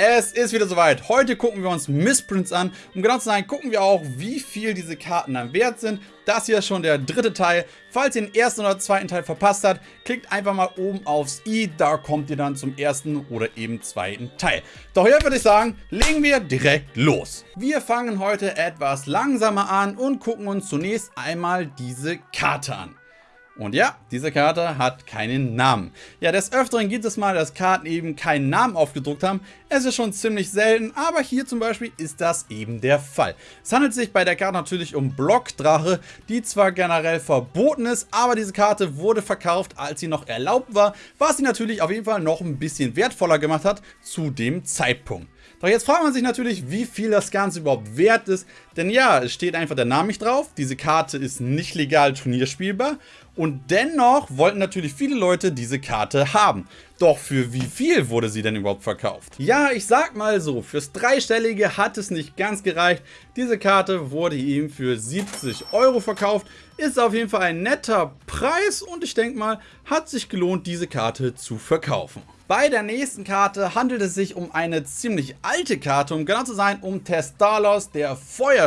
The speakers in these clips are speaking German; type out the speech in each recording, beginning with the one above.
Es ist wieder soweit. Heute gucken wir uns Missprints an. Um genau zu sein, gucken wir auch, wie viel diese Karten dann wert sind. Das hier ist schon der dritte Teil. Falls ihr den ersten oder zweiten Teil verpasst habt, klickt einfach mal oben aufs i. Da kommt ihr dann zum ersten oder eben zweiten Teil. Doch hier würde ich sagen, legen wir direkt los. Wir fangen heute etwas langsamer an und gucken uns zunächst einmal diese Karte an. Und ja, diese Karte hat keinen Namen. Ja, des Öfteren gibt es mal, dass Karten eben keinen Namen aufgedruckt haben. Es ist schon ziemlich selten, aber hier zum Beispiel ist das eben der Fall. Es handelt sich bei der Karte natürlich um Blockdrache, die zwar generell verboten ist, aber diese Karte wurde verkauft, als sie noch erlaubt war, was sie natürlich auf jeden Fall noch ein bisschen wertvoller gemacht hat zu dem Zeitpunkt. Doch jetzt fragt man sich natürlich, wie viel das Ganze überhaupt wert ist. Denn ja, es steht einfach der Name nicht drauf. Diese Karte ist nicht legal turnierspielbar. Und dennoch wollten natürlich viele Leute diese Karte haben. Doch für wie viel wurde sie denn überhaupt verkauft? Ja, ich sag mal so, fürs Dreistellige hat es nicht ganz gereicht. Diese Karte wurde ihm für 70 Euro verkauft. Ist auf jeden Fall ein netter Preis und ich denke mal, hat sich gelohnt, diese Karte zu verkaufen. Bei der nächsten Karte handelt es sich um eine ziemlich alte Karte, um genau zu sein, um Testalos, der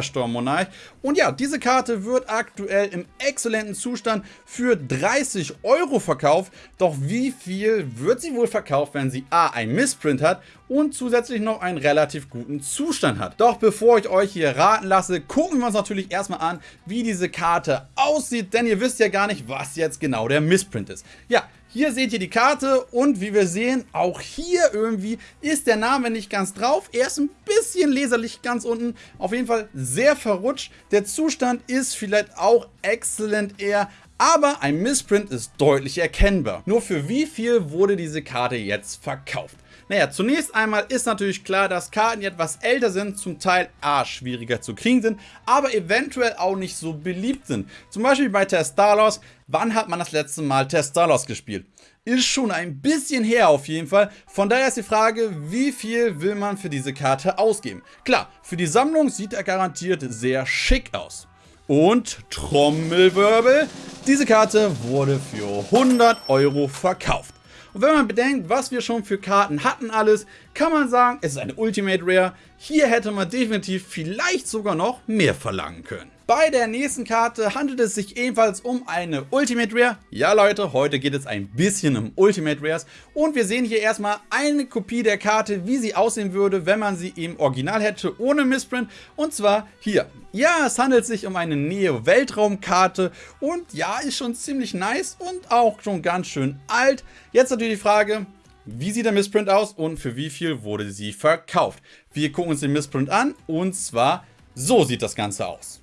Feuersturmmonarch. Und ja, diese Karte wird aktuell im exzellenten Zustand für 30 Euro verkauft. Doch wie viel wird sie wohl verkauft, wenn sie A, ein Missprint hat und zusätzlich noch einen relativ guten Zustand hat. Doch bevor ich euch hier raten lasse, gucken wir uns natürlich erstmal an, wie diese Karte aussieht, denn ihr wisst ja gar nicht, was jetzt genau der Missprint ist. Ja, hier seht ihr die Karte und wie wir sehen, auch hier irgendwie ist der Name nicht ganz drauf. Er ist ein bisschen leserlich ganz unten. Auf jeden Fall sehr verrutscht. Der Zustand ist vielleicht auch exzellent eher, aber ein Missprint ist deutlich erkennbar. Nur für wie viel wurde diese Karte jetzt verkauft? Naja, zunächst einmal ist natürlich klar, dass Karten, die etwas älter sind, zum Teil A, schwieriger zu kriegen sind, aber eventuell auch nicht so beliebt sind. Zum Beispiel bei Testalos, wann hat man das letzte Mal Testalos gespielt? Ist schon ein bisschen her auf jeden Fall. Von daher ist die Frage, wie viel will man für diese Karte ausgeben? Klar, für die Sammlung sieht er garantiert sehr schick aus. Und Trommelwirbel, diese Karte wurde für 100 Euro verkauft. Und wenn man bedenkt, was wir schon für Karten hatten alles, kann man sagen, es ist eine Ultimate Rare. Hier hätte man definitiv vielleicht sogar noch mehr verlangen können. Bei der nächsten Karte handelt es sich ebenfalls um eine Ultimate Rare. Ja Leute, heute geht es ein bisschen um Ultimate Rares. Und wir sehen hier erstmal eine Kopie der Karte, wie sie aussehen würde, wenn man sie im Original hätte, ohne Missprint. Und zwar hier. Ja, es handelt sich um eine Neo-Weltraumkarte und ja, ist schon ziemlich nice und auch schon ganz schön alt. Jetzt natürlich die Frage, wie sieht der Missprint aus und für wie viel wurde sie verkauft? Wir gucken uns den Missprint an und zwar so sieht das Ganze aus.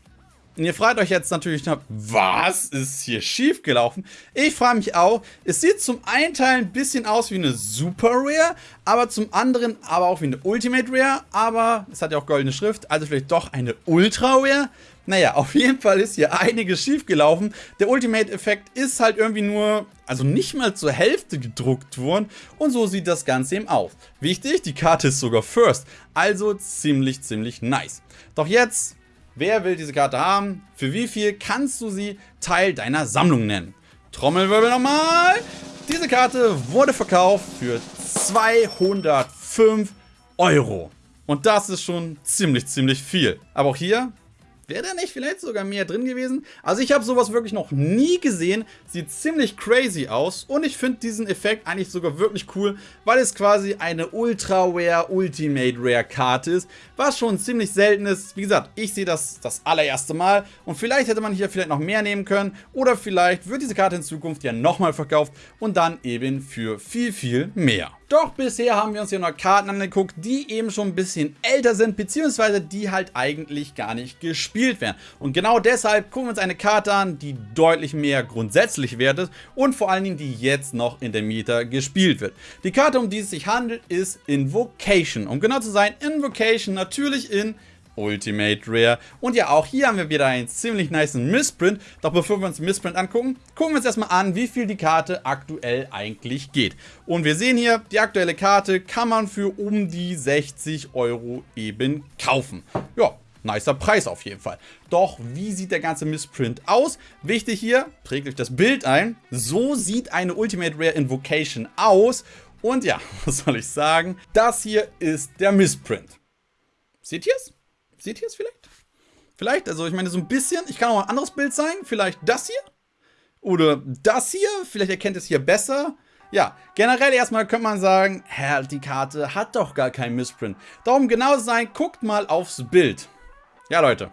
Und ihr fragt euch jetzt natürlich, was ist hier schief gelaufen? Ich frage mich auch, es sieht zum einen Teil ein bisschen aus wie eine Super Rare, aber zum anderen aber auch wie eine Ultimate Rare, aber es hat ja auch goldene Schrift, also vielleicht doch eine Ultra Rare? Naja, auf jeden Fall ist hier einiges schief gelaufen. Der Ultimate-Effekt ist halt irgendwie nur, also nicht mal zur Hälfte gedruckt worden und so sieht das Ganze eben aus. Wichtig, die Karte ist sogar First, also ziemlich, ziemlich nice. Doch jetzt Wer will diese Karte haben? Für wie viel kannst du sie Teil deiner Sammlung nennen? Trommelwirbel nochmal. Diese Karte wurde verkauft für 205 Euro. Und das ist schon ziemlich, ziemlich viel. Aber auch hier Wäre da nicht vielleicht sogar mehr drin gewesen? Also ich habe sowas wirklich noch nie gesehen. Sieht ziemlich crazy aus. Und ich finde diesen Effekt eigentlich sogar wirklich cool, weil es quasi eine Ultra Rare Ultimate Rare Karte ist. Was schon ziemlich selten ist. Wie gesagt, ich sehe das das allererste Mal. Und vielleicht hätte man hier vielleicht noch mehr nehmen können. Oder vielleicht wird diese Karte in Zukunft ja nochmal verkauft. Und dann eben für viel, viel mehr. Doch bisher haben wir uns hier noch Karten angeguckt, die eben schon ein bisschen älter sind, beziehungsweise die halt eigentlich gar nicht gespielt werden. Und genau deshalb gucken wir uns eine Karte an, die deutlich mehr grundsätzlich wert ist und vor allen Dingen die jetzt noch in der Meta gespielt wird. Die Karte, um die es sich handelt, ist Invocation. Um genau zu sein, Invocation natürlich in Ultimate Rare. Und ja, auch hier haben wir wieder einen ziemlich nice Missprint. Doch bevor wir uns den Missprint angucken, gucken wir uns erstmal an, wie viel die Karte aktuell eigentlich geht. Und wir sehen hier, die aktuelle Karte kann man für um die 60 Euro eben kaufen. Ja, nicer Preis auf jeden Fall. Doch wie sieht der ganze Missprint aus? Wichtig hier, trägt euch das Bild ein. So sieht eine Ultimate Rare Invocation aus. Und ja, was soll ich sagen? Das hier ist der Missprint. Seht ihr es? Seht ihr es vielleicht? Vielleicht, also ich meine so ein bisschen. Ich kann auch ein anderes Bild zeigen. Vielleicht das hier. Oder das hier. Vielleicht erkennt es hier besser. Ja, generell erstmal könnte man sagen, hä, die Karte hat doch gar keinen Missprint. Darum genau sein, guckt mal aufs Bild. Ja, Leute.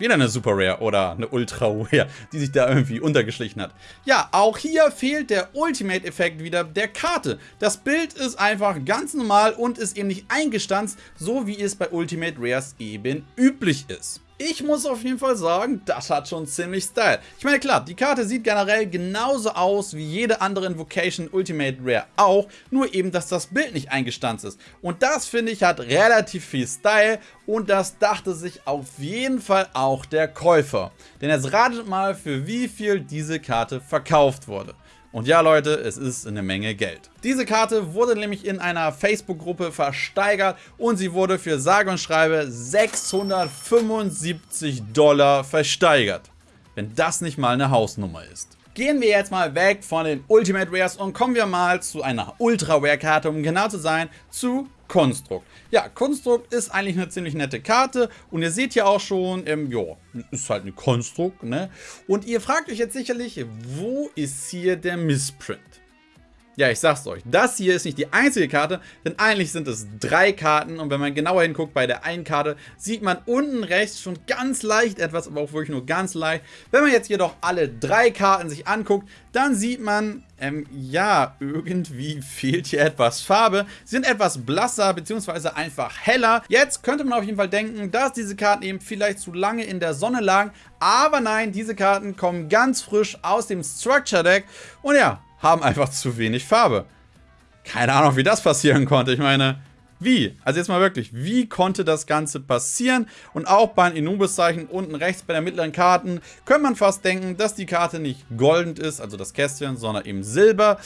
Wieder eine Super Rare oder eine Ultra Rare, die sich da irgendwie untergeschlichen hat. Ja, auch hier fehlt der Ultimate-Effekt wieder der Karte. Das Bild ist einfach ganz normal und ist eben nicht eingestanzt, so wie es bei Ultimate Rares eben üblich ist. Ich muss auf jeden Fall sagen, das hat schon ziemlich Style. Ich meine, klar, die Karte sieht generell genauso aus wie jede andere Invocation Ultimate Rare auch, nur eben, dass das Bild nicht eingestanzt ist. Und das, finde ich, hat relativ viel Style und das dachte sich auf jeden Fall auch der Käufer. Denn jetzt ratet mal, für wie viel diese Karte verkauft wurde. Und ja Leute, es ist eine Menge Geld. Diese Karte wurde nämlich in einer Facebook-Gruppe versteigert und sie wurde für sage und schreibe 675 Dollar versteigert. Wenn das nicht mal eine Hausnummer ist. Gehen wir jetzt mal weg von den Ultimate Rares und kommen wir mal zu einer Ultra Rare Karte, um genau zu sein, zu Konstrukt. Ja, Konstrukt ist eigentlich eine ziemlich nette Karte und ihr seht ja auch schon, ähm, ja, ist halt eine Konstrukt, ne? Und ihr fragt euch jetzt sicherlich, wo ist hier der Missprint? Ja, ich sag's euch, das hier ist nicht die einzige Karte, denn eigentlich sind es drei Karten und wenn man genauer hinguckt bei der einen Karte, sieht man unten rechts schon ganz leicht etwas, aber auch wirklich nur ganz leicht. Wenn man jetzt jedoch alle drei Karten sich anguckt, dann sieht man, ähm, ja, irgendwie fehlt hier etwas Farbe. Sie sind etwas blasser, beziehungsweise einfach heller. Jetzt könnte man auf jeden Fall denken, dass diese Karten eben vielleicht zu lange in der Sonne lagen, aber nein, diese Karten kommen ganz frisch aus dem Structure Deck und ja, haben einfach zu wenig Farbe. Keine Ahnung, wie das passieren konnte. Ich meine, wie? Also jetzt mal wirklich, wie konnte das Ganze passieren? Und auch bei den Inubis-Zeichen unten rechts bei der mittleren Karten könnte man fast denken, dass die Karte nicht goldend ist, also das Kästchen, sondern eben silber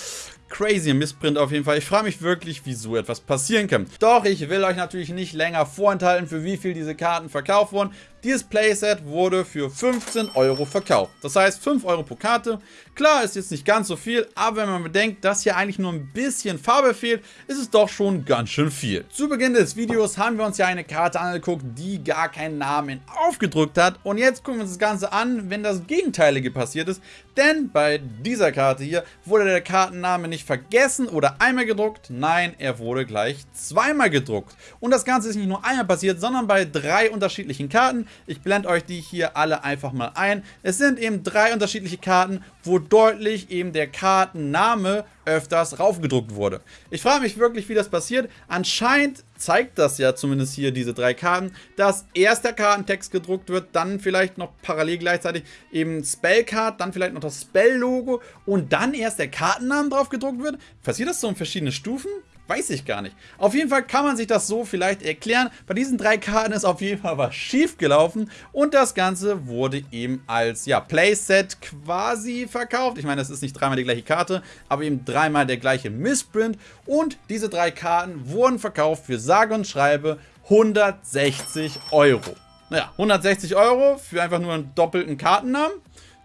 crazy Missprint auf jeden Fall. Ich frage mich wirklich, wie so etwas passieren kann. Doch ich will euch natürlich nicht länger vorenthalten, für wie viel diese Karten verkauft wurden. Dieses Playset wurde für 15 Euro verkauft. Das heißt 5 Euro pro Karte. Klar, ist jetzt nicht ganz so viel, aber wenn man bedenkt, dass hier eigentlich nur ein bisschen Farbe fehlt, ist es doch schon ganz schön viel. Zu Beginn des Videos haben wir uns ja eine Karte angeguckt, die gar keinen Namen aufgedrückt hat. Und jetzt gucken wir uns das Ganze an, wenn das Gegenteilige passiert ist. Denn bei dieser Karte hier wurde der Kartenname nicht vergessen oder einmal gedruckt. Nein, er wurde gleich zweimal gedruckt. Und das Ganze ist nicht nur einmal passiert, sondern bei drei unterschiedlichen Karten. Ich blende euch die hier alle einfach mal ein. Es sind eben drei unterschiedliche Karten, wo deutlich eben der Kartenname öfters raufgedruckt wurde. Ich frage mich wirklich, wie das passiert. Anscheinend zeigt das ja zumindest hier diese drei Karten, dass erst der Kartentext gedruckt wird, dann vielleicht noch parallel gleichzeitig eben Spellcard, dann vielleicht noch das Spell-Logo und dann erst der Kartennamen drauf gedruckt wird. Passiert das so in verschiedene Stufen? Weiß ich gar nicht. Auf jeden Fall kann man sich das so vielleicht erklären. Bei diesen drei Karten ist auf jeden Fall was schief gelaufen und das Ganze wurde eben als ja, Playset quasi verkauft. Ich meine, das ist nicht dreimal die gleiche Karte, aber eben dreimal der gleiche Missprint und diese drei Karten wurden verkauft für sage und schreibe 160 Euro. Naja, 160 Euro für einfach nur einen doppelten Kartennamen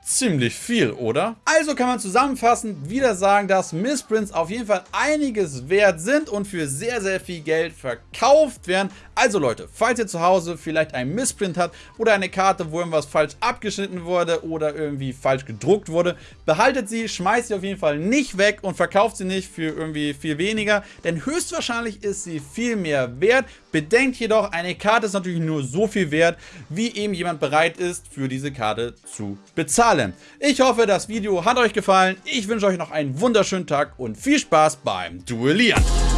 ziemlich viel, oder? Also kann man zusammenfassend wieder sagen, dass Missprints auf jeden Fall einiges wert sind und für sehr, sehr viel Geld verkauft werden. Also Leute, falls ihr zu Hause vielleicht einen Missprint habt oder eine Karte, wo irgendwas falsch abgeschnitten wurde oder irgendwie falsch gedruckt wurde, behaltet sie, schmeißt sie auf jeden Fall nicht weg und verkauft sie nicht für irgendwie viel weniger, denn höchstwahrscheinlich ist sie viel mehr wert. Bedenkt jedoch, eine Karte ist natürlich nur so viel wert, wie eben jemand bereit ist, für diese Karte zu bezahlen. Ich hoffe, das Video hat euch gefallen. Ich wünsche euch noch einen wunderschönen Tag und viel Spaß beim Duellieren.